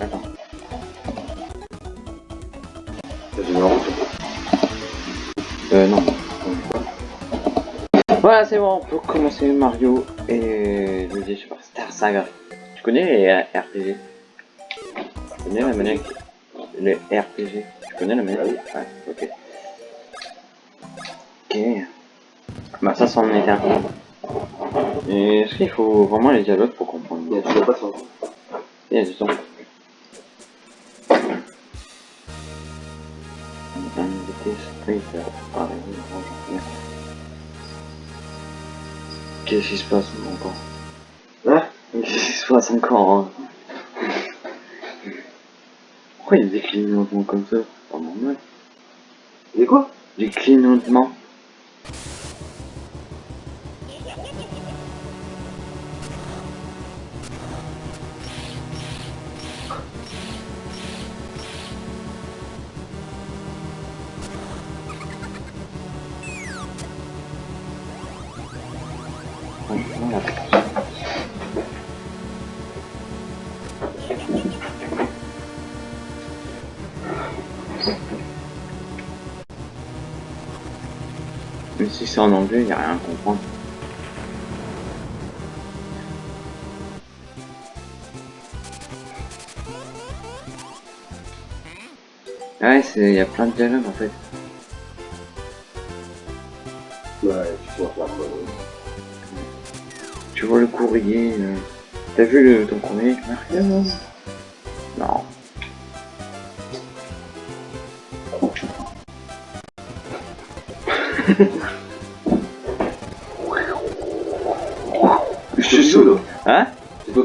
Attends. Route Euh, non. Voilà, c'est bon, on peut commencer Mario et le jeu Super Star Saga. Tu connais les RPG Tu connais la manette Les RPG Tu connais la manette Ouais, ok. Ok. Bah ça, c'en est un. Et est-ce qu'il faut vraiment les dialogues pour comprendre? Il y a toujours pas de sens. Il y a du bonjour. Qu'est-ce qui se passe encore Hein Qu'est-ce qui se passe encore hein Pourquoi il y a des clignotements comme ça pas normal. Et quoi? Des clignotements En anglais, il n'y a rien à comprendre. Ouais, c'est, il y a plein de dialogues en fait. Ouais, tu vois pas quoi. Tu vois le courrier. euh, T'as vu le, ton courrier Mario Non. Je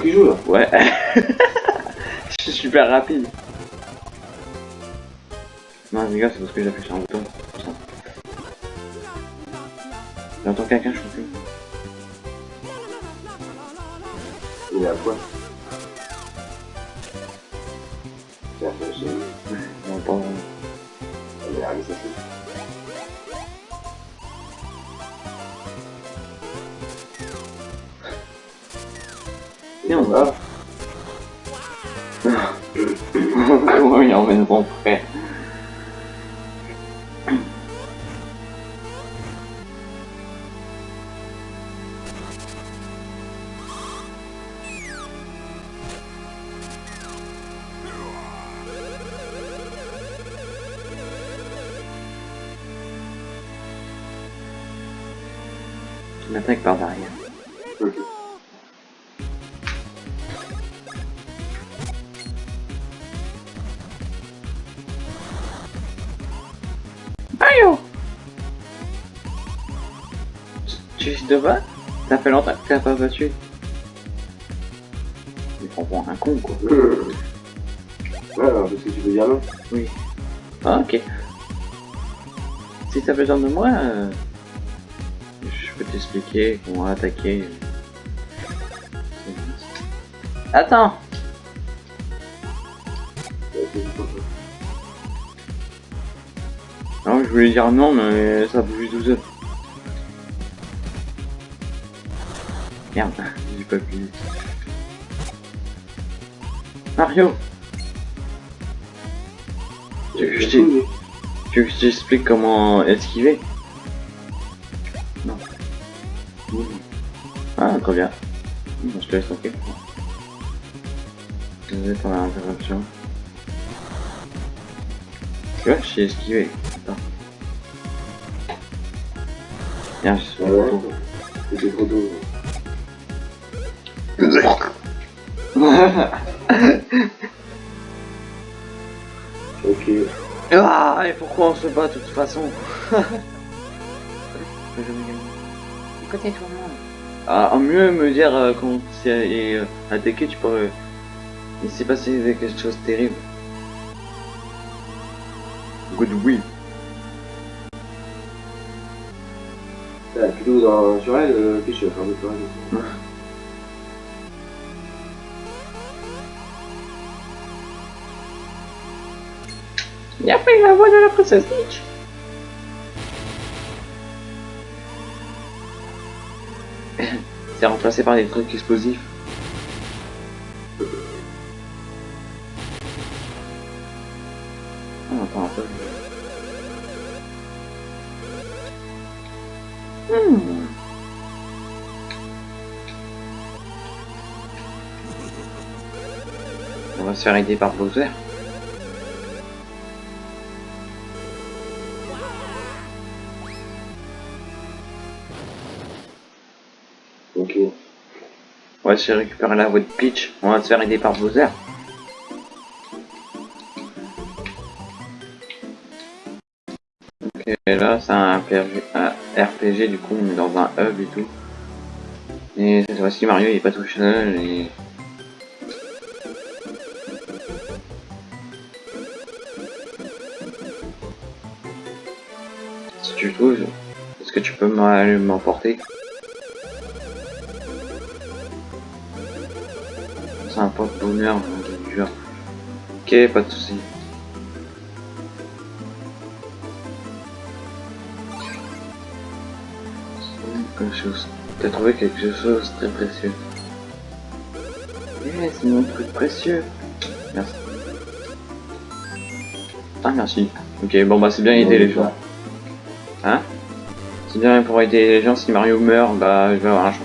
qui joues là Ouais. Je suis super rapide. Non, les gars, c'est parce que j'appuie sur un bouton. J'entends quelqu'un chanter. Il est à poil. De bas Ça fait longtemps que t'as pas battu. Il prend pour un con quoi. Ouais, alors, qu'est-ce que tu veux dire là Oui. Ah ok. Si t'as besoin de moi, euh, je peux t'expliquer comment attaquer. Attends Ouais. Non, je voulais dire non, mais ça bouge 12 heures. Merde, j'ai pas pu. Mario Tu veux que je t'explique comment esquiver? Non. Ah, très bien. Bon, je te laisse tranquille. Désolé pour l'interruption. Tu vois, j'ai esquivé. Attends. Viens, je suis. C'était trop tôt. Ok. Ah, et pourquoi on se bat de toute façon Côté tout le monde. Ah, mieux me dire euh, quand c'est euh, attaqué, tu peux. il s'est passé quelque chose de terrible. Good oui. Ah, plutôt dans, sur elle, euh, qu'est-ce que tu vas faire de toi Il a pris la voix de la princesse Peach. C'est remplacé par des trucs explosifs. On entend un peu. Hmm. On va se faire aider par Bowser. Faire récupérer la voie de Peach. On va se faire aider par Bowser. Ok, là c'est un RPG, du coup on est dans un hub et tout. Et cette fois-ci Mario il est pas tout seul et... Si tu trouves, est-ce que tu peux m'emporter? C'est un porte-bonheur, dur. Ok, pas de soucis. Quelque chose. Trouvé quelque chose très précieux. Yeah, c'est mon truc précieux. Merci. Ah, merci. Ok, bon bah c'est bien aider les gens. Hein? C'est bien pour aider les gens, si Mario meurt, bah je vais avoir un champion.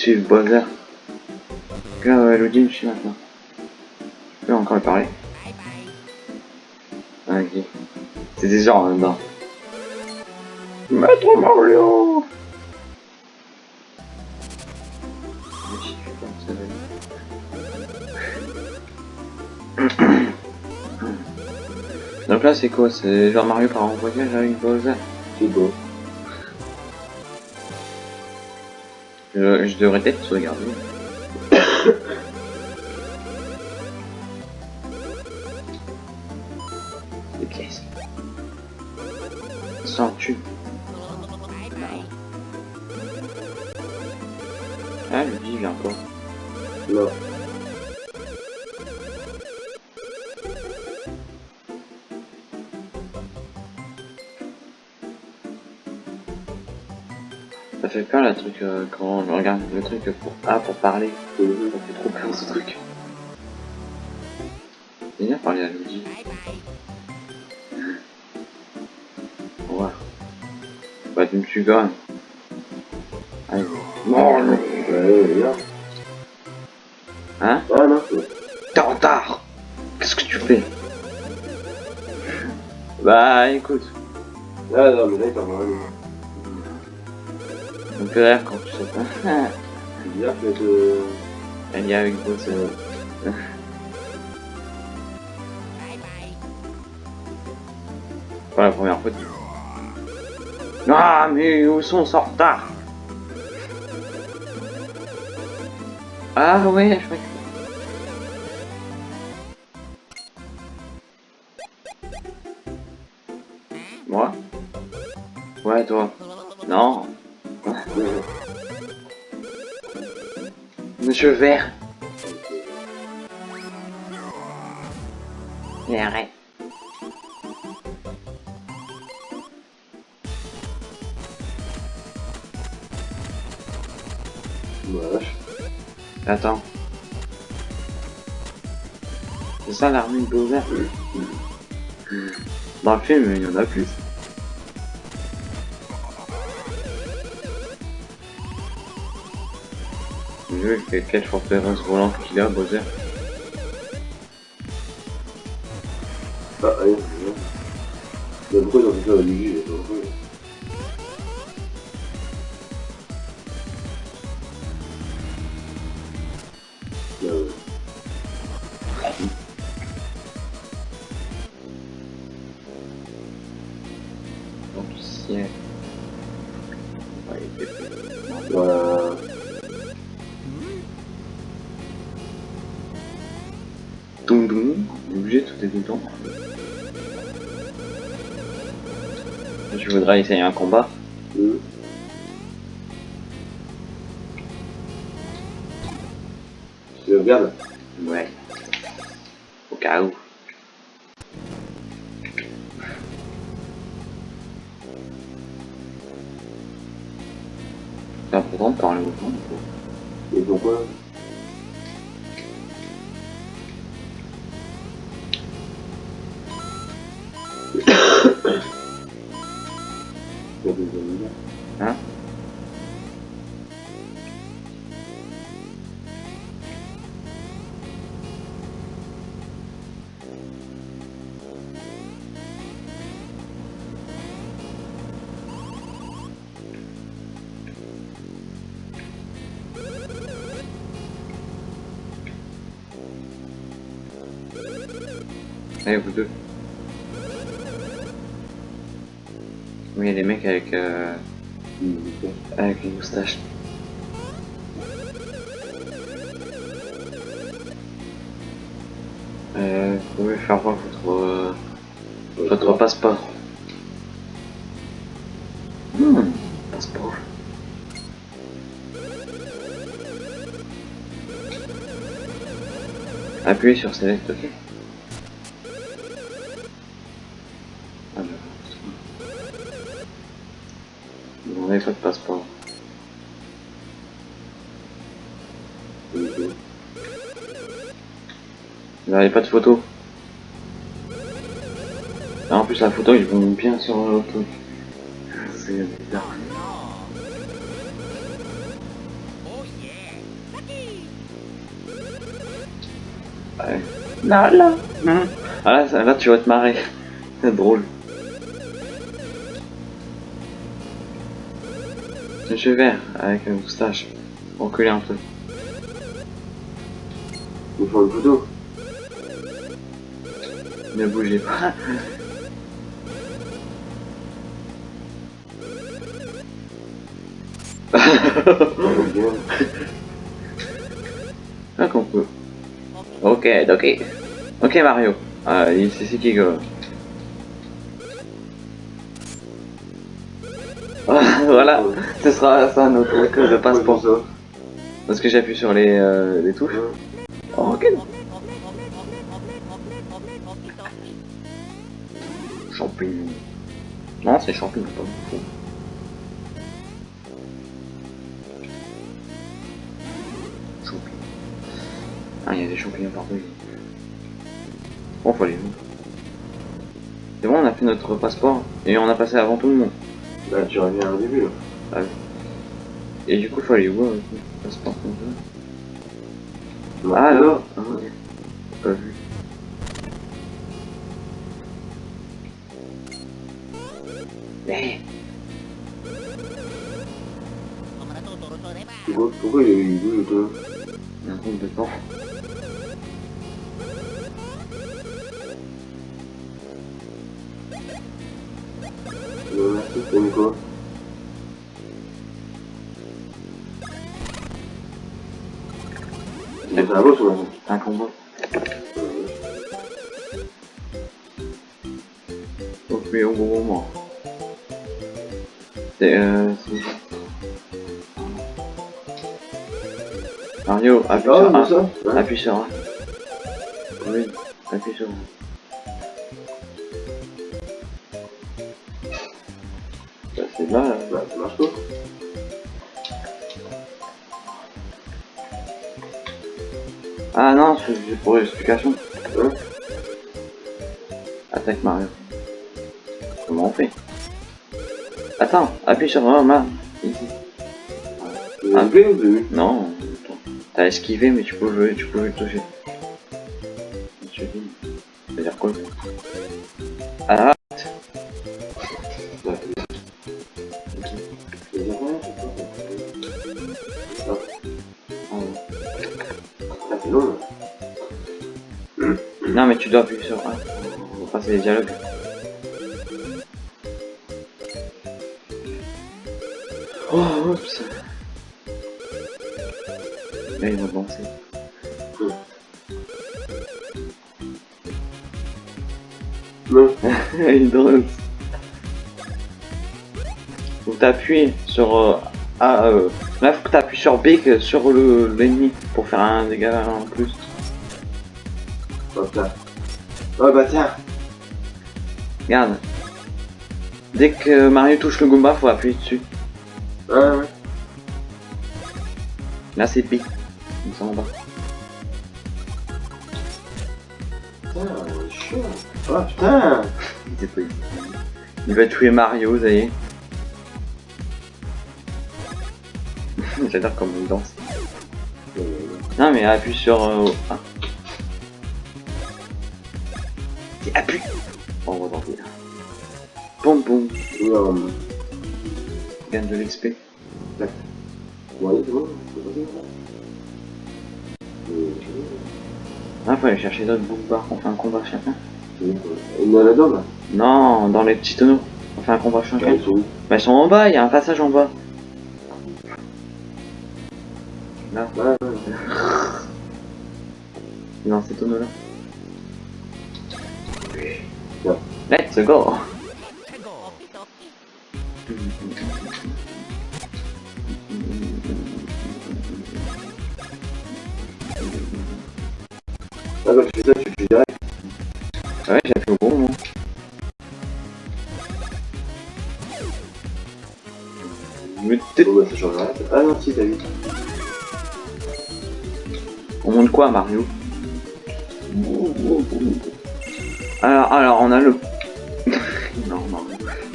Suivre Bowser. Regarde, ouais, Elodie me suit maintenant. Je peux encore lui parler. Ah, ok. C'est des gens là-dedans. Maître Mario suis. Donc là c'est quoi? C'est genre Mario part en voyage avec Bowser C'est beau. Je, je devrais peut-être se euh, quand on regarde le truc pour A pour parler. Mhm. Ça fait trop peur ce truc. C'est bien parler à Luigi. Au revoir. Bah tu me tues quand même. Allez. Non, non. Hein Ah non. T'es en retard Qu'est-ce que tu fais? Bah écoute, Ah non, mais là, il t'a vraiment. Quand tu te. Elle y avec vous, c'est... Pas la première fois. Ah mais où sont en retard Ah ouais, je crois que... Monsieur Vert. Mais arrête. Vache. Attends. C'est ça l'armée de Bowser Dans le film, il y en a plus. Quelle forteresse volante qu'il a, Bowser Essayer un combat. Hein? Vous deux. Mecs moustache. Euh, vous pouvez faire voir votre, euh, votre passeport. Hmm, passeport. Appuyez sur Select, ok Pas de photo Ah, En plus, la photo, ils vont bien sur le truc. C'est bizarre. Ouais. Là, là. Hum. Ah là, ça- là, tu vas te marrer. C'est drôle. Monsieur vert, avec une moustache. Reculez un peu. Ils font une photo. Ne bougez pas. Ah, qu'on peut. Ok, ok. Ok, Mario. Ah, c'est ici qui go. Voilà, ce sera ça notre truc de passeport. Parce que j'appuie sur les, euh, les touches. c'est. Oh, ok. Non, c'est champignon, pas. Champignons. Ah, il y a des champignons partout. Bon, faut aller où? C'est bon, on a fait notre passeport et on a passé avant tout le monde. Là, tu reviens au début, là. Et du coup, faut aller où le passeport? Comme ça Ah, là Ah. Pourquoi, pourquoi il y a eu deux, deux Il y a un compte de temps. Non, merci, t'as mis quoi Ouais. C'est un boss ou. Faut appuyer au. C'est euh... Mario, appuie sur mais A. ça ouais. Appuie sur A. Oui, appuie sur A. Bah, c'est là, là. Bah, ça marche pas. Ah non, c'est pour l'explication. Ouais. Attaque Mario. Comment on fait? Attends, appuie sur A, là. Ici. Vous avez coupé au début Non. T'as esquivé mais tu peux tu peux le toucher. C'est-à-dire quoi Ah. Non mais tu dois appuyer sur A pour passer les dialogues. T'appuies sur euh, A, euh, là faut que t'appuies sur B que sur le l'ennemi pour faire un dégât en plus. Oh, ça. Oh, bah, tiens. Regarde. Dès que Mario touche le Goomba, faut appuyer dessus. Ah, ouais. Là, c'est B. Ils sont en bas. Putain. Ah putain Il était pas ici. Il va tuer Mario, ça y est. J'adore comme il danse. Euh, Non, mais appuie sur... Euh, ah. Appuie on va tenter. Boum boum. euh, Gagne de l'XP. Ouais, bon, bon, bon. Euh, Ah, faut aller chercher d'autres Boombas. On fait un combat chacun. bon. Il y en a là Non, dans les petits tonneaux. On fait un combat chacun. ils sont où Bah, ils sont en bas, il y a un passage en bas. Là, Ouais, ouais, ouais. dans ces tonneaux-là. Ouais. Let's go Mario alors, alors, on a le...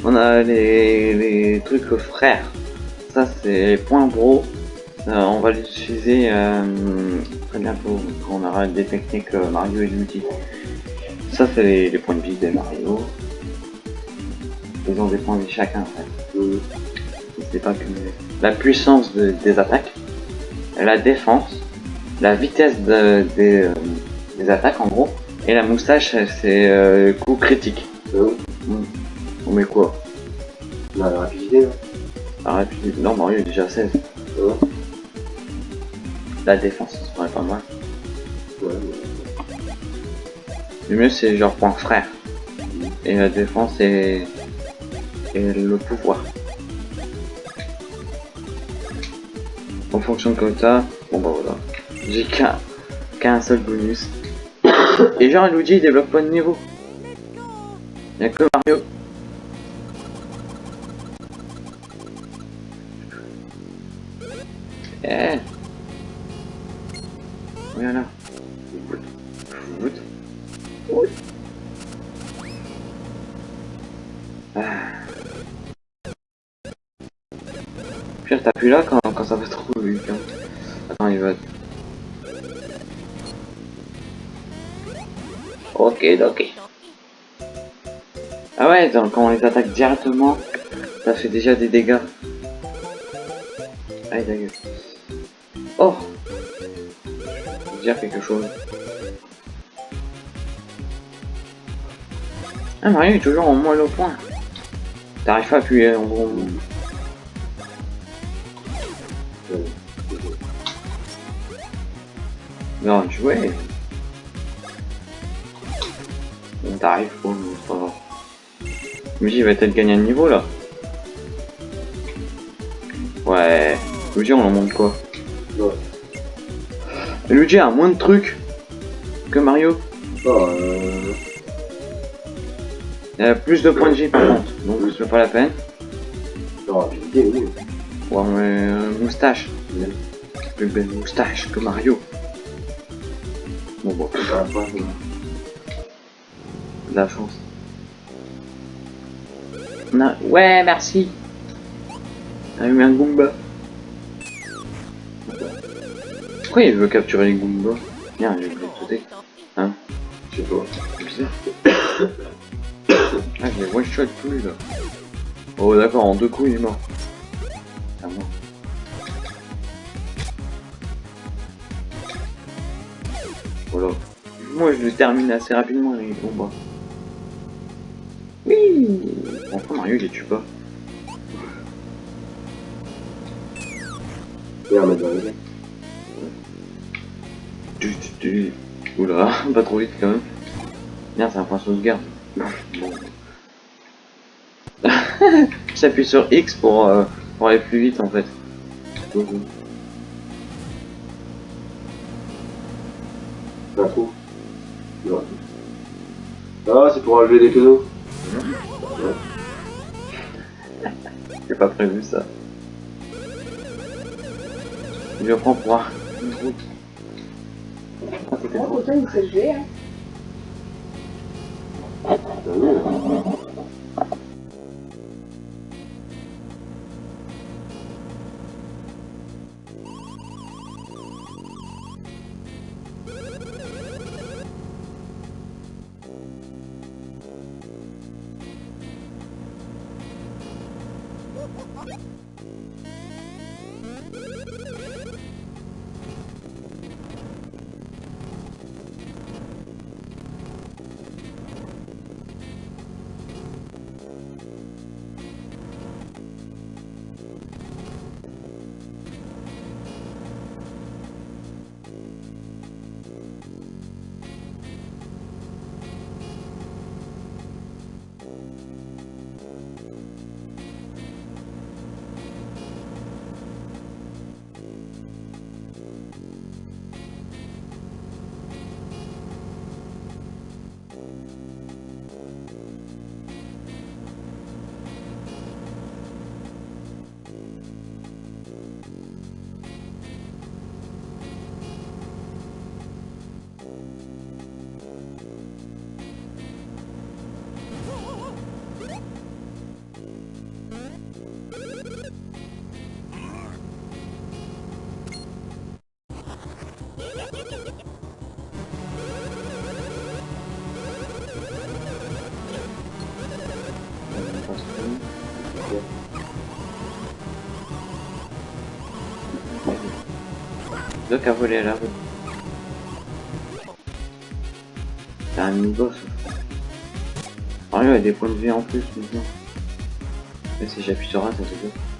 On a les, les trucs frères. Ça, c'est les points bro. Euh, on va l'utiliser euh, très bientôt quand on aura détecté que Mario est Luigi. Ça, c'est les, points de vie des Mario. Ils ont des points de vie chacun. Euh, pas que la puissance de- des attaques, la défense, la vitesse de- des, euh, des attaques en gros, et la moustache c'est euh, coup critique. où On met quoi? La rapidité, La rapidité Non, Mario est déjà 16. Ouais. La défense, ça serait pas mal. Ouais, Le mieux c'est genre point frère. Et la défense et, et le pouvoir. On fonctionne comme ça. Bon bah voilà. J'ai qu'un seul bonus. Et genre Luigi il développe pas de niveau. Y'a que Mario. Eh Voilà. Foot. Foot. Ah. Pire, t'appuies là quand, Ok. Ah ouais, quand on les attaque directement, ça fait déjà des dégâts. Ta gueule. Oh dire quelque chose. Ah, Mario est toujours en moins au point. T'arrives pas à appuyer en gros. Non, jouer. Grave. Luigi va peut-être gagner un niveau là. Ouais. Luigi, on en monte quoi? Ouais. Luigi a moins de trucs que Mario. Euh... Il a plus de points de vie par contre, donc c'est pas la peine. Oui. Ouais, mais euh, moustache. Plus belle moustache que Mario. Bon, Ah, ouais. De la chance. Non. Ouais, merci. T'as eu un Goomba. Pourquoi il veut capturer les Goombas Tiens, j'ai oublié de sauter. Je sais pas. C'est bizarre. ah, je les one shot plus là. Oh, d'accord, en deux coups il est mort. À moi. Voilà. Moi je le termine assez rapidement les combats. Enfin Mario il les tue pas. Et dans les tu... Oula, pas trop vite quand même. Merde, c'est un point sauvegarde. J'appuie sur X pour, euh, pour aller plus vite en fait. Ah, c'est pour enlever les canaux. J'ai pas prévu ça. Je prends pour un- route. Ah, Doc a volé à la rue. C'est un mini-boss. Ah, il y a des points de vie en plus maintenant. Et si j'appuie sur A, ça se fait.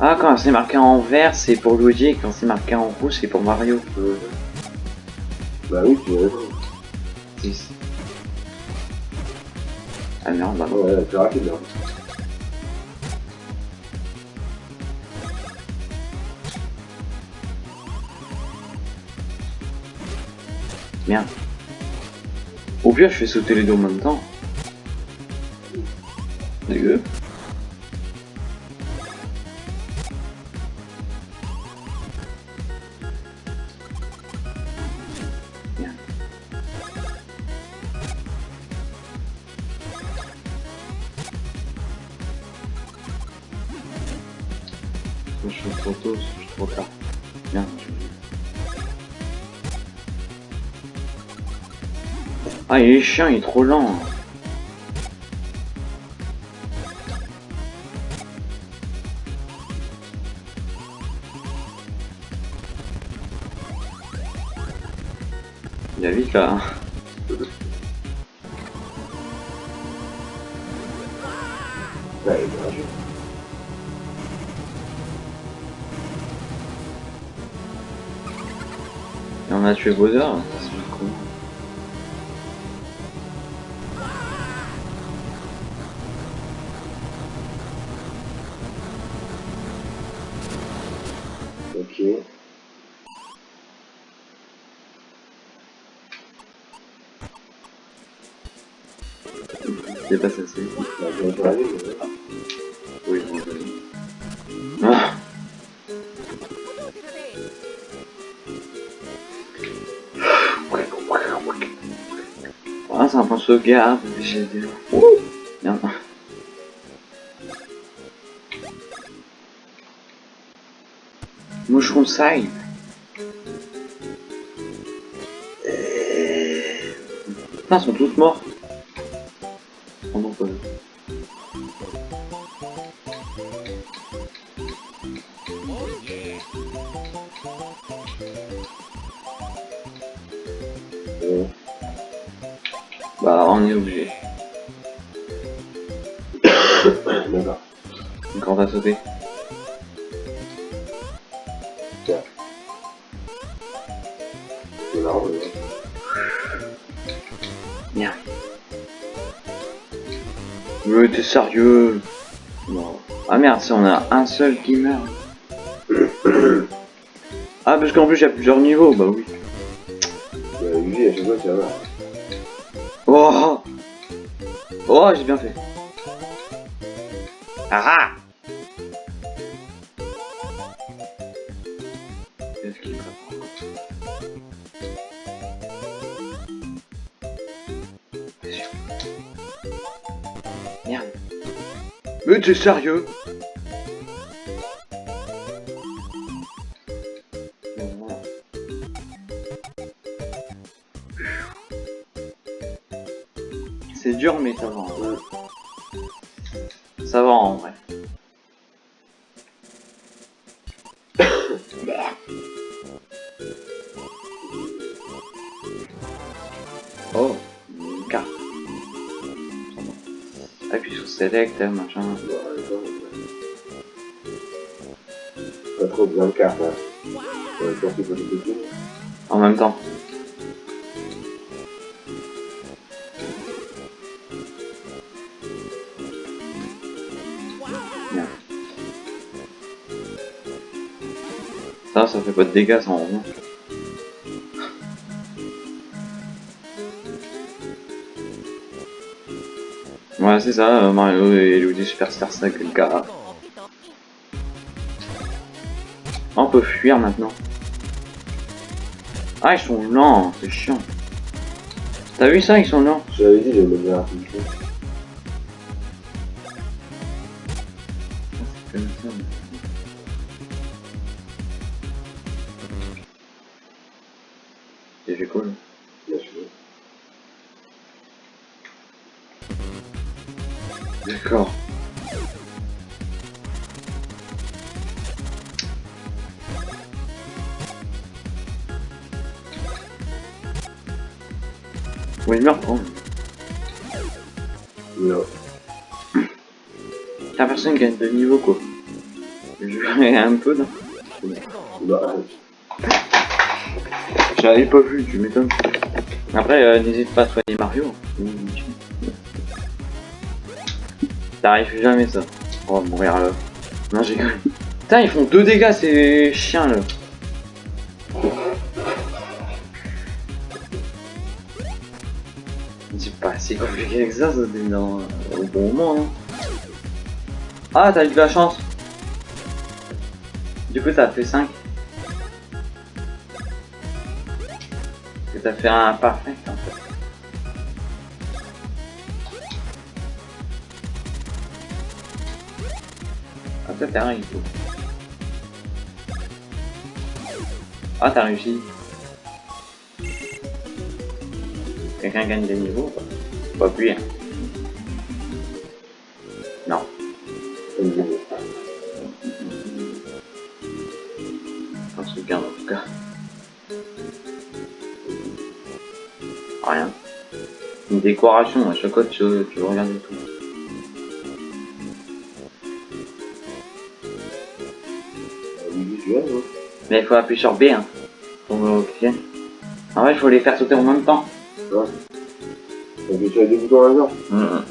Ah, quand c'est marqué en vert, c'est pour Luigi, et quand c'est marqué en rouge, c'est pour Mario. Euh, Bah oui, tu. 10. Ah merde, bah Ouais, c'est rapide hein. Merde. Au pire, je fais sauter les deux en même temps. Dégueu. Il est il est trop lent. Il va vite là. hein. On a tué Bowser, C'est pas mais- Oui, bon. Ah Ah, c'est un point de sauvegarde, j'ai dit. Merde. Moucheron side. Putain, ils sont tous morts. sauter. Mais t'es sérieux Ah merde, si on a un seul qui meurt. ah parce qu'en plus il y a plusieurs niveaux, bah oui. T'es sérieux C'est dur mais ça va. Ça va en vrai. Hein, machin. Pas trop besoin de cartes, hein. Euh. En même temps. Ça, ça fait pas de dégâts sans rond. C'est ça, euh, Mario et Luigi Superstar Saga. On peut fuir maintenant. Ah, ils sont lents, c'est chiant. T'as vu ça, ils sont lents? Je l'avais dit, j'aime bien pas vu, tu m'étonnes. Après, euh, n'hésite pas à soigner Mario. T'arrives jamais, ça. On va mourir là. Non, j'ai cru. Putain, ils font deux dégâts, ces chiens, là. C'est pas si compliqué que ça, ça dans, au bon moment, non Ah, t'as eu de la chance. Du coup, t'as fait 5. T'as fait un parfait, en fait. Ah, toi, t'as réussi. Ah, t'as réussi. Quelqu'un gagne des niveaux ou pas appuyer. hein. Non. Une décoration, à chaque fois tu, tu veux regarder tout. Mais il faut appuyer sur B hein, pour oxygène. En vrai, il faut les faire sauter en même temps. Tu as deux boutons en même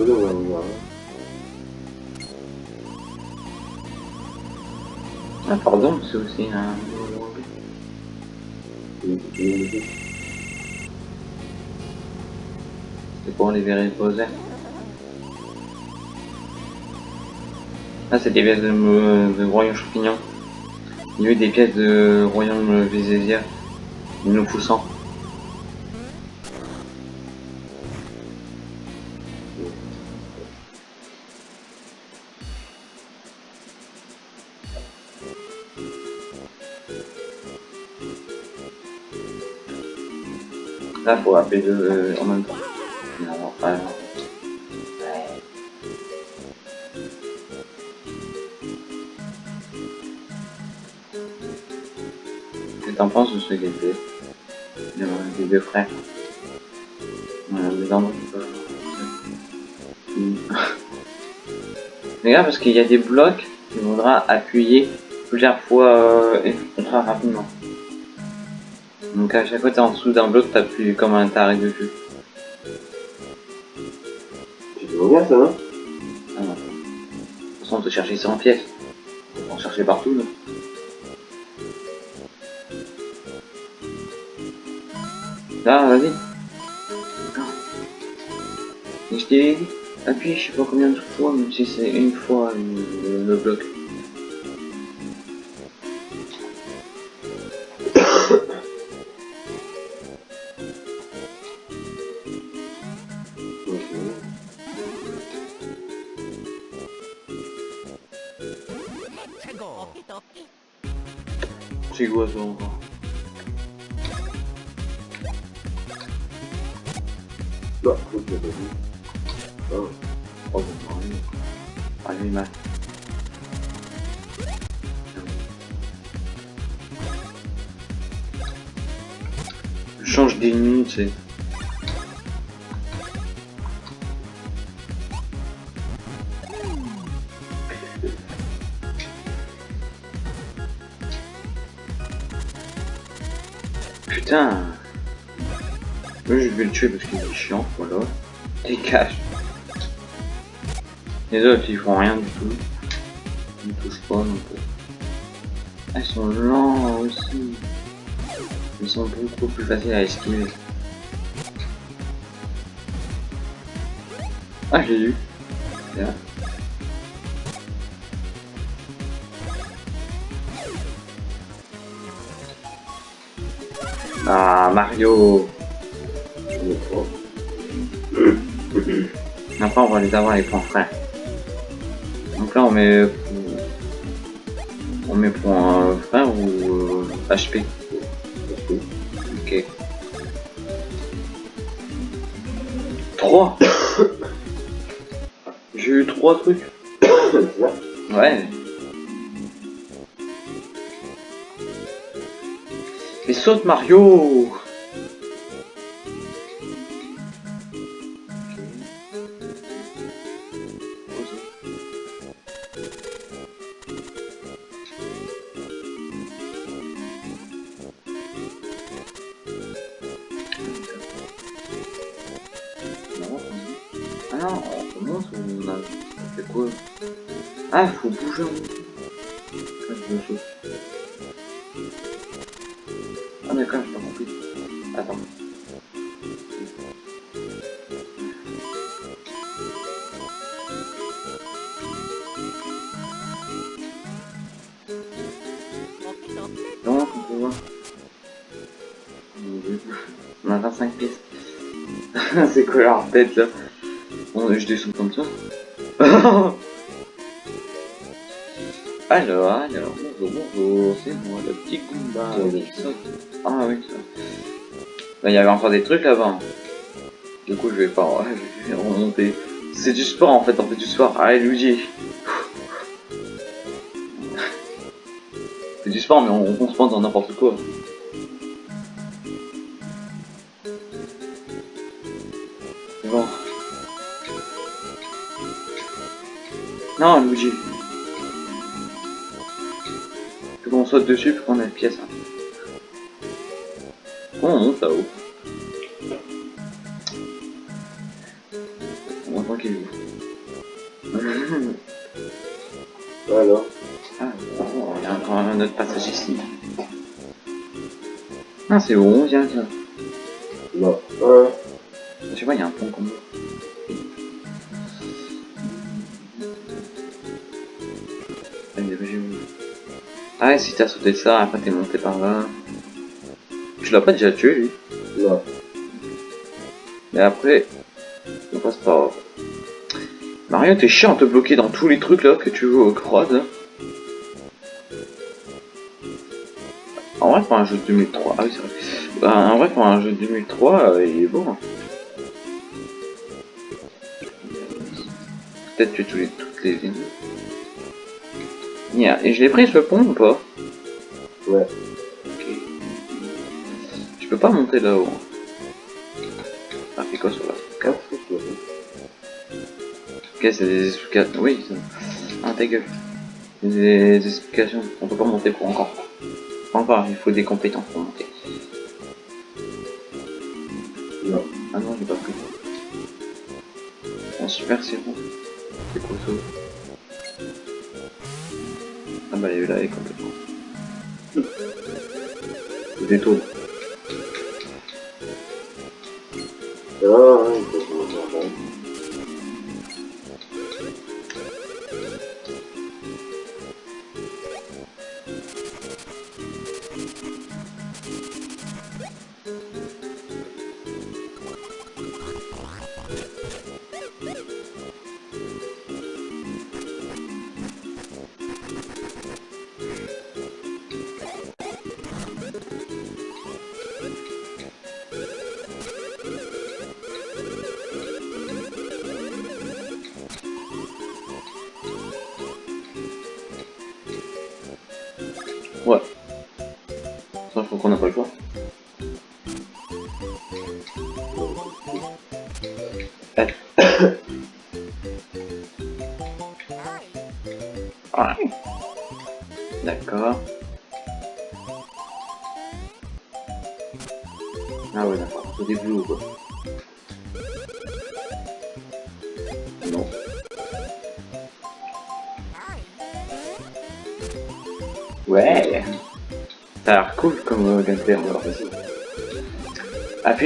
Hein. Ah, pardon, c'est aussi un. C'est pour les reposer. Ah, c'est des pièces de, euh, de royaume champignon. Il y a eu des pièces de royaume Vézésia. Nous poussant. Là, faut appeler deux euh, en même temps. Pas. Ouais. Qu'est-ce que t'en penses de ce gameplay des, des deux frères? Voilà, les parce qu'il y a des blocs qu'il faudra appuyer plusieurs fois euh, et ultra rapidement. Donc à chaque fois t'es en dessous d'un bloc, t'appuies comme un taré dessus. Tu te bien ça, non Ah non. De toute façon, on peut chercher 100 pièces. On peut en chercher partout, là. Là, vas-y. Non. Et je t'ai dit, appuie, je sais pas combien de fois, même si c'est une fois le bloc. C'est quoi ça parce qu'il est chiant, voilà. Dégage Les autres ils font rien du tout. Ils ne touchent pas non plus. Ils sont lents aussi. Ils sont beaucoup plus faciles à esquiver. Ah j'ai eu. Les avoir avec mon frère. Donc là, on met. On met un frère ou euh, HP Ok. 3 J'ai eu 3 trucs. Ouais. Mais saute Mario Quoi leur tête là Bon, je descends comme ça. alors, alors, bonjour, bonjour, c'est moi, le petit saute. Ah oui, ça. Bah, Il y avait encore des trucs là-bas. Du coup, je vais pas ouais, je vais remonter. C'est du sport en fait, on fait du sport. Allez, Luigi. C'est du sport, mais on, on se pense dans n'importe quoi. Non, Luigi. Faut qu'on saute dessus pour qu'on ait une pièce. hein. On monte là-haut On va tranquille. Alors Ah, bon, il y a encore un autre passage ici. Ah, c'est bon, viens, tiens. Là. Un. Je sais pas, il y a un pont comme ça. Ah, si t'as sauté ça, après t'es monté par là. Tu l'as pas déjà tué, lui Là. Mais après, on passe par... Mario, t'es chiant de te bloquer dans tous les trucs là que tu veux au croise. là. En vrai, pour un jeu de 2003, ah oui, c'est vrai. Bah, en vrai, pour un jeu de 2003, euh, il est beau. hein. Peut-être que tous les, toutes les lignes. Yeah. Et je l'ai pris ce pont ou pas Ouais. Ok. Je peux pas monter là-haut. hein. Ah, fait quoi sur la carte Ok, c'est des explications. Oui, c'est... Ah, ta gueule. Des explications. On peut pas monter pour encore. Encore, il faut des compétences pour monter.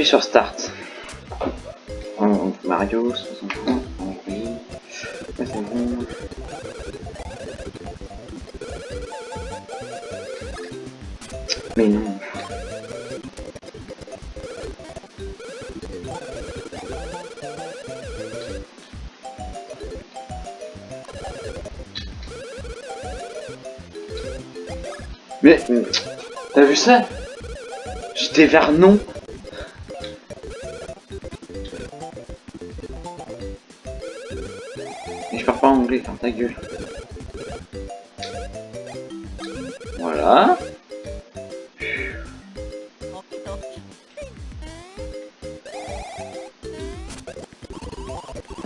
Appuie sur Start. Mario, 60 ans, oh, oui. Ouais, c'est bon. Mais non. Mais, t'as vu ça? J'étais vers non.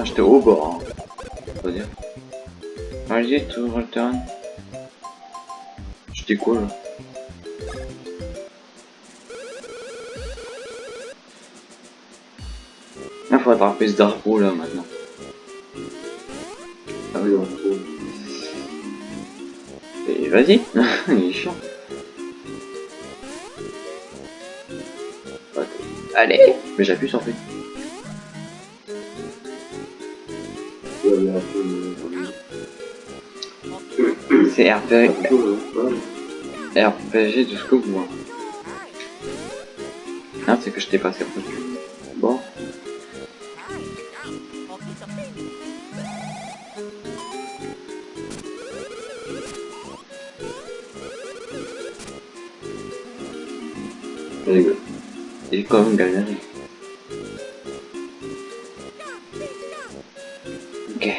J'étais au bord, hein. Dire. Ready to return. J'étais quoi là? Il faut attraper ce drapeau là maintenant. Ah oui, on. Et vas-y, il est chiant. Allez Mais j'appuie sur fait. C'est RPG. RPG jusqu'au bout. hein. Ah, c'est que je t'ai passé au-dessus. Bon. Il est quand même galéré. Ok.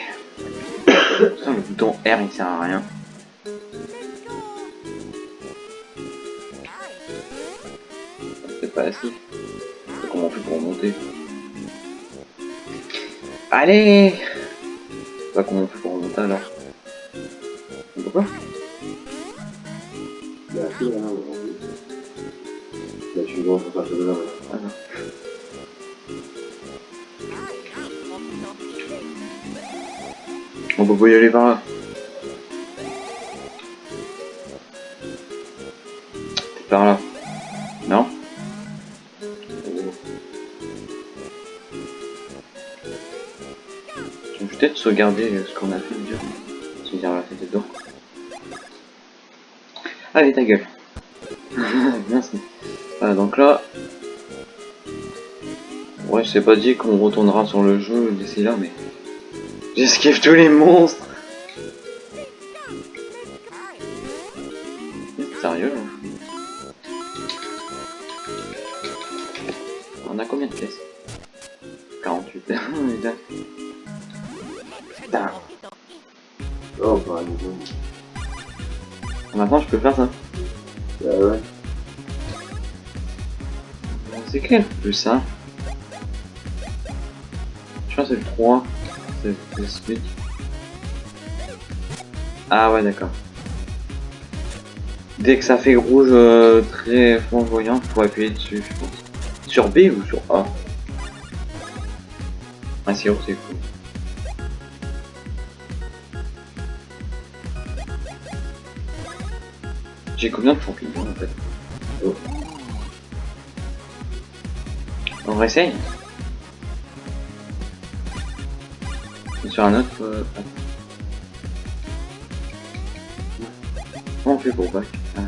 Putain, le bouton R il sert à rien. Pas assez. Comment on fait pour remonter Allez Pas comment on fait pour remonter alors On peut pas Il y a assez, là, aujourd'hui. Là, tu vois, faut de là, ouais. Ah non. On peut pas y aller par là. Peut-être sauvegarder ce qu'on a fait dur. Se dire la tête dedans. Allez ta gueule. Merci. Voilà donc là. Ouais c'est pas dit qu'on retournera sur le jeu d'ici là mais. J'esquive tous les monstres Ça Je crois que c'est le 3. C'est. Ah ouais, d'accord. Dès que ça fait rouge euh, très flamboyant, faut appuyer dessus, je pense. Sur B ou sur A? Ah c'est c'est cool. J'ai combien de champignons en fait? On réessaye Sur un autre... Comment on fait pour back Euh,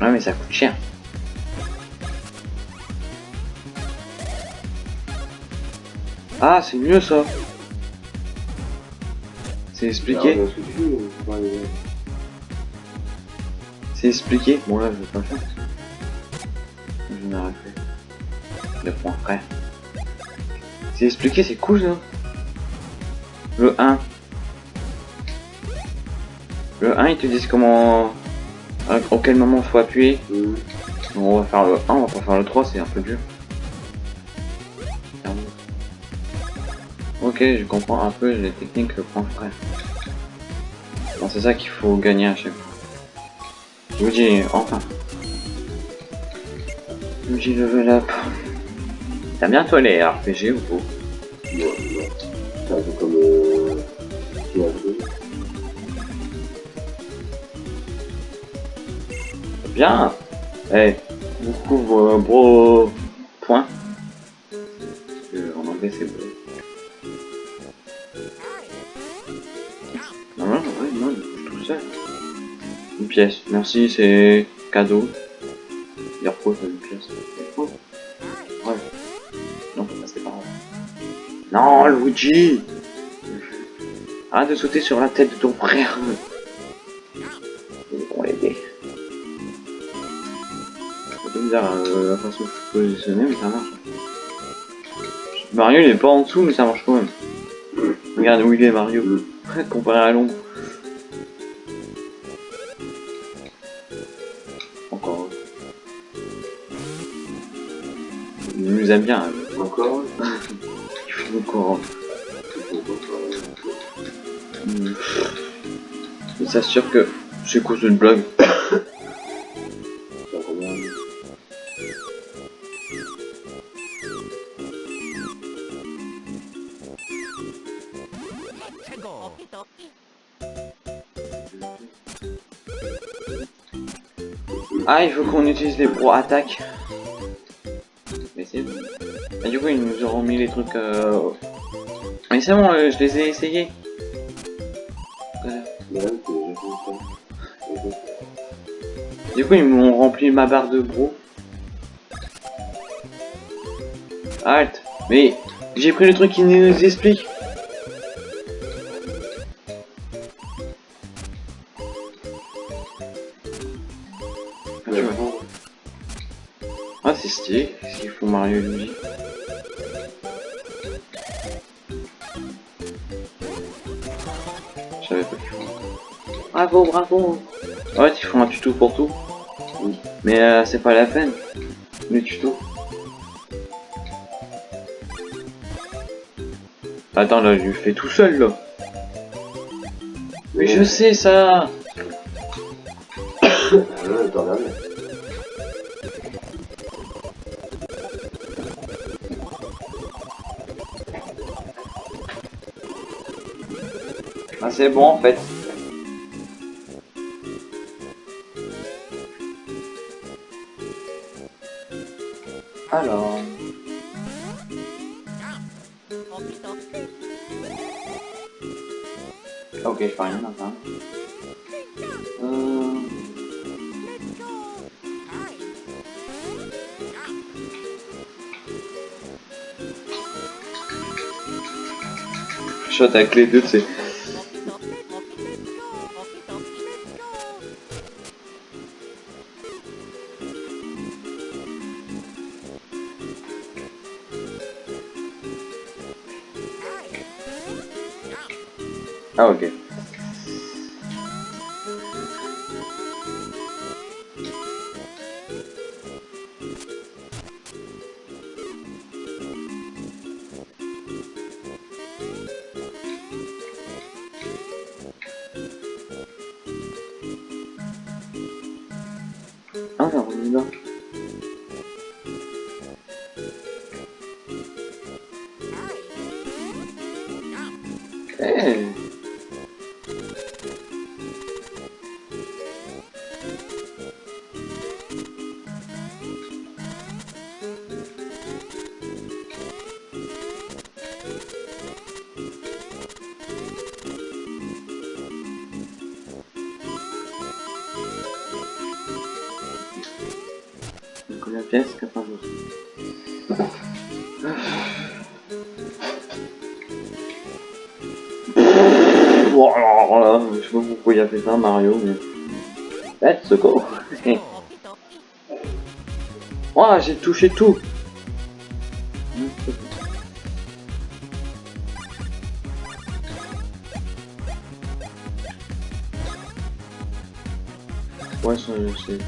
Ouais mais ça coûte cher. Ah c'est mieux ça. C'est expliqué c'est expliqué. Bon là je vais pas le faire. parce que Je fait. Le point après. C'est expliqué, c'est cool ça. Le 1. Le 1 ils te disent comment. à- Auquel moment faut appuyer. Donc, on va faire le 1, on va pas faire le 3, c'est un peu dur. Ok, je comprends un peu les techniques le point frère. Bon, c'est ça qu'il faut gagner à chaque fois. Je vous dis, enfin. Je vous dis level up. T'as bien toi les RPG ou pas? Ouais, ouais. C'est un peu comme. Euh... Bien Eh, beaucoup vos gros points. Parce que en anglais c'est beau. Pièce, merci, c'est cadeau. Dire quoi, ça, une pièce? Oh. Ouais. Non, bah, c'est pas grave. Non, Luigi Arrête de sauter sur la tête de ton frère. On l'aider. C'est bizarre euh, la façon que je suis positionné, mais ça marche. Mario il est pas en dessous, mais ça marche quand même. Regarde où il est Mario, comparé à l'ombre. Il nous aime bien, hein. Encore il faut encore. Hmm. Il s'assure que c'est cause d'une blague. Ah, il faut qu'on utilise les pro attaques. Du coup, ils nous auront mis les trucs. Euh... Mais c'est bon, euh, je les ai essayés. Du coup, ils m'ont rempli ma barre de bro. Halt Mais j'ai pris le truc qui nous explique. Ah, c'est stylé. Qu'est-ce qu'ils font Mario et Bravo, bravo Ouais, ils font un tuto pour tout. Mais euh, c'est pas la peine. Le tuto. Attends, là, je le fais tout seul, là. Mais je sais ça. Ah, c'est bon, en fait. Shot avec les deux, c'est... Ah fait ça, Mario, mais... Let's go. Oh, j'ai touché tout. Ouais, ça, je sais.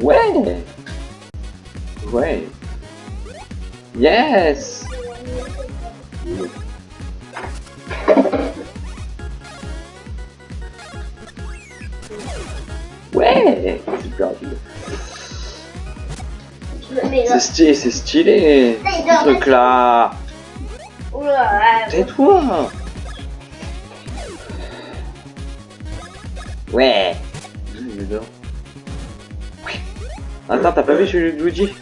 Ouais. Ouais. Yes Ouais Super. C'est stylé, c'est stylé Ce truc là Oula, Tais-toi. Ouais. Il est dehors. Attends, t'as pas vu celui de Luigi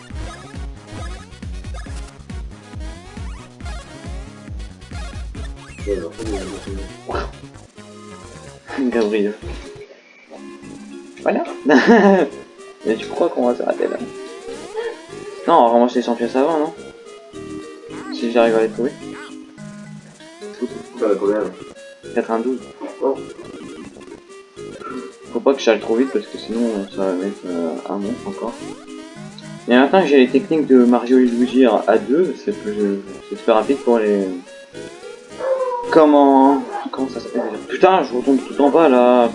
Mais tu crois qu'on va s'arrêter là Non, on va ramasser les 100 pièces avant, non Si j'arrive à les trouver. Ça va combien là 92. Oh, Faut pas que j'aille trop vite parce que sinon ça va mettre euh, un monstre encore. Et maintenant j'ai les techniques de Mario et Luigi à deux, c'est plus, c'est super rapide pour les... Comment... Comment ça s'appelle Putain, je retombe tout en bas là,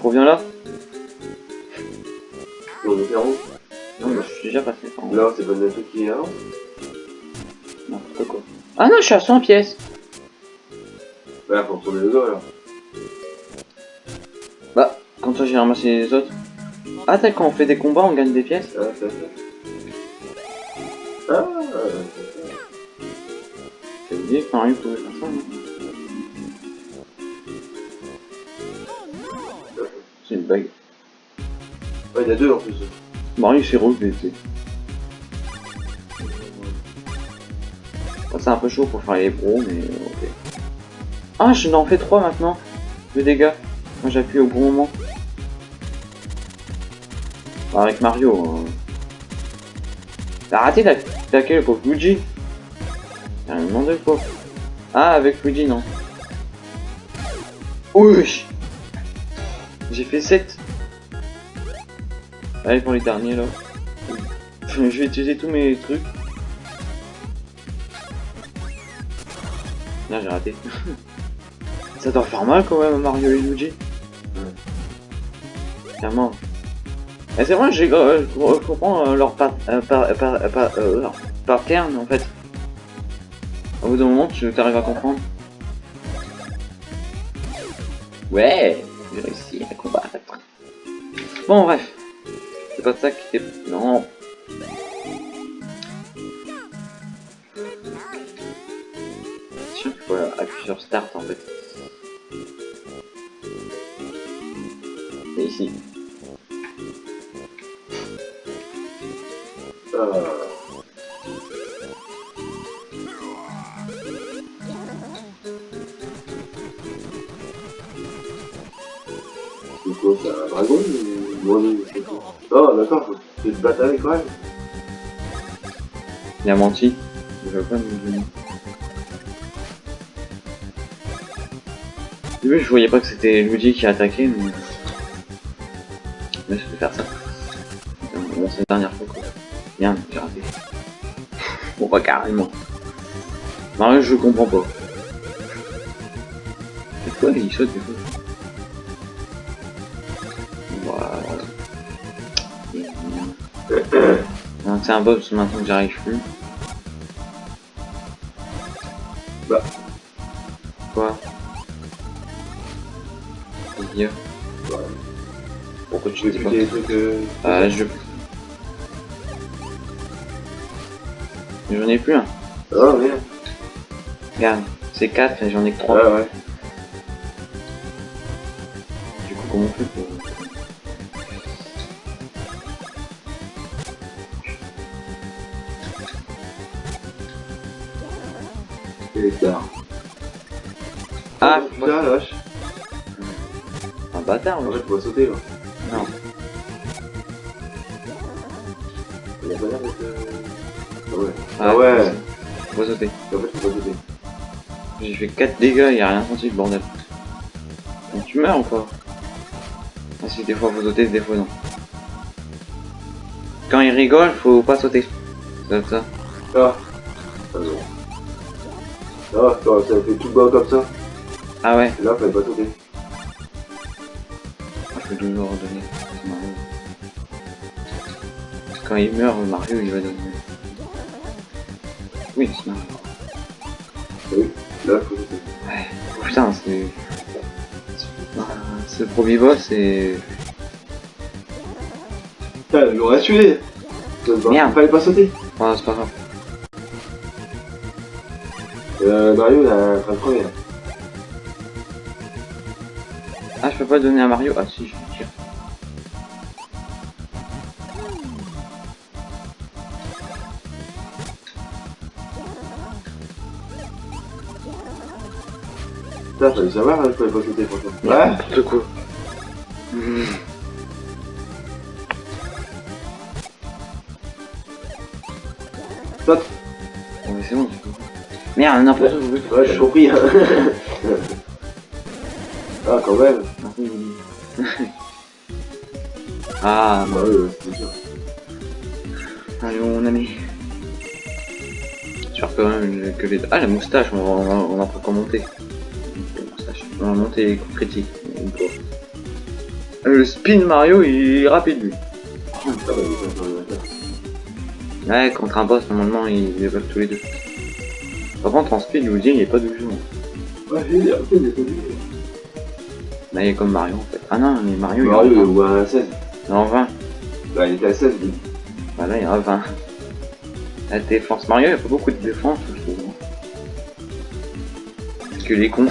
je reviens là. Non, mais je suis déjà passé par en. Là, c'est pas le truc qui est N'importe quoi. Ah non, je suis à 100 pièces. Bah, faut retourner le dos alors. Bah, comme ça j'ai ramassé les autres. Ah, t'as quand on fait des combats, on gagne des pièces Ah, ça, ça. Ah, Ça pouvait faire ça, non C'est une bague. ouais, il y a deux en plus. Mario c'est rose, mais c'est... Un peu chaud pour faire les bros, mais ok. Ah, je n'en fais 3 maintenant. De dégâts. Moi j'appuie au bon moment. Bah, avec Mario. Hein. T'as raté d'attaquer le pauvre Luigi. T'as demandé le pauvre. Ah, avec Luigi, non. Oui J'ai fait 7. Allez pour les derniers là. Je vais utiliser tous mes trucs. Là j'ai raté. Ça doit faire mal quand même Mario et Luigi. Clairement. Et c'est vrai, j'ai euh, je comprends euh, leur euh, par, euh, leur pattern en fait. Au bout d'un moment, tu arrives à comprendre. Ouais, j'ai réussi. Bon, bref. C'est pas ça qui était... Non. Qu'il faut appuyer sur Start en fait. C'est ici. Ah. C'est quoi, c'est un dragon ou une grenouille Oh, d'accord, c'est une bataille quand même. Il a menti. Il va pas nous je voyais pas que c'était Luigi qui attaquait, mais... Je vais faire ça. Bon, c'est la dernière fois, quoi. Bien, j'ai raté. Bon, pas carrément. Mario, je comprends pas. C'est quoi, il saute des fois C'est un boss maintenant que j'arrive plus. Bah. Quoi? Pourquoi tu dis pas des trucs. Euh... Euh, je... J'en ai plus un. Oh merde. Regarde, c'est 4 et j'en ai que 3. Ouais, ouais. Du coup, comment on fait pour... putain, la vache. un bâtard, En fait, faut pas sauter là. Non. Il a pas l'air d'être. euh, Ah ouais. Ah, ouais. Faut sauter. En fait, faut pas sauter. J'ai fait 4 dégâts, y a rien senti le bordel. Donc tu meurs ou quoi Ah si, des fois faut sauter, des fois non. Quand il rigole, faut pas sauter. C'est ça. Ah. Ah non. Ah, ça fait tout bas comme ça. Ah ouais, Et là, fallait pas sauter. je peux toujours redonner. C'est. Quand il meurt, Mario il va donner. Oui, c'est Mario. Oui. Là, faut sauter. Ouais. Oh, putain, c'est... Ah, Ce premier boss, c'est... Putain, il m'aurait tué. Merde. Fallait pas sauter. Oh, c'est pas grave. Euh, Mario, il a un là. Ah, je peux pas donner à Mario Ah si, je vais dire. Putain, fallait savoir, hein, fallait pas sauter franchement. Ouais. N'importe quoi. Saute. Bon, mais c'est bon, du coup. Merde, n'importe quoi. Ouais, j'ai compris. ah, quand même. Ah, Bah oui, c'est sûr. allez, mon ami. J'espère quand même que les... Ah, la moustache, on va, on va, on pas commenter. La moustache. On va monter les coups critiques. Pas. Ah, Le spin Mario, il est rapide, lui. Ah. Ouais, contre un boss, normalement, ils veulent tous les deux. Par contre, en speed, Luigi, il est pas de jeu. Ouais, j'ai dit, après, il est connu. Là, il est comme Mario, en fait. Ah non, mais Mario, Mario, il est en il 20. est à 16. Il est en 20. Bah, il était à 16, lui. Bah là, il en a 20. La défense Mario, il a pas beaucoup de défense, je trouve. Parce que les cons.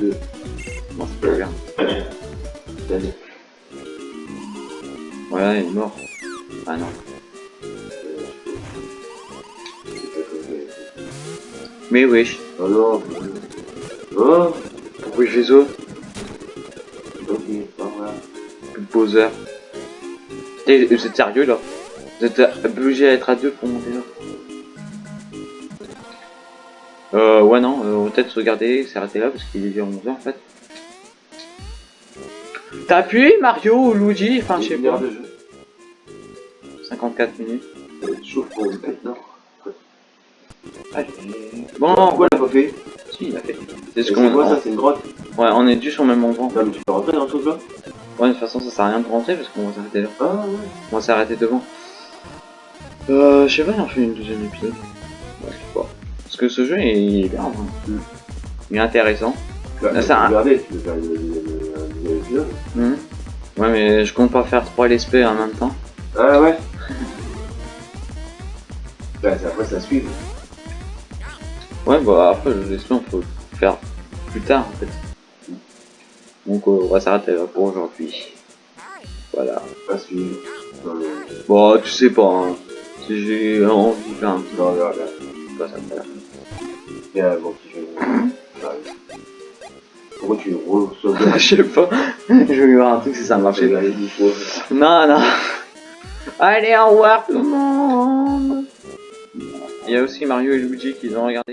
Deux. Bon, c'est pas bien. Allez. Voilà, il est mort. Ah non. Mais wesh, Oh non. Oh. Pourquoi je Ok, poseur. Eh, Vous êtes sérieux là? Vous êtes obligé à être à deux pour monter là Euh, ouais, non, euh, on va peut-être se regarder, s'arrêter là parce qu'il est déjà 11h en fait. T'as appuyé Mario ou Luigi? Enfin, je sais Une pas. de jeu. 54 minutes. Chaud pour Allez. Bon, Pourquoi l'a pas fait si. C'est ce qu'on quoi ça C'est une grotte Ouais, on est dû sur le même endroit. Non, mais tu peux rentrer dans le truc là Ouais, de toute façon, ça sert à rien de rentrer parce qu'on va s'arrêter là. Ah ouais. On va s'arrêter devant. Euh, je sais pas, il en fait une deuxième épisode. Ouais, je sais pas. Parce que ce jeu, il est bien, en vrai. Mm. Il est intéressant. Bah, Ah, tu ça, hein. regarder, tu peux faire une- épisode. Mhm. Ouais, mais je compte pas faire 3 LSP en même temps. Ah ouais Bah, c'est après ça suit. Ouais, bah après, le LSP, on peut le faire plus tard, en fait. Donc, euh, on va s'arrêter là pour aujourd'hui. Voilà. Pas mais. Bon, tu sais pas, hein. Si j'ai envie de faire un petit Non, regarde, regarde. peu, ça me fait. Un bon petit jeu. J'arrive. Pourquoi tu reçois Je sais pas. Je vais voir un truc si ça fois. Non, non. Allez, au revoir tout le monde. Il y a aussi Mario et Luigi qui ont regardé.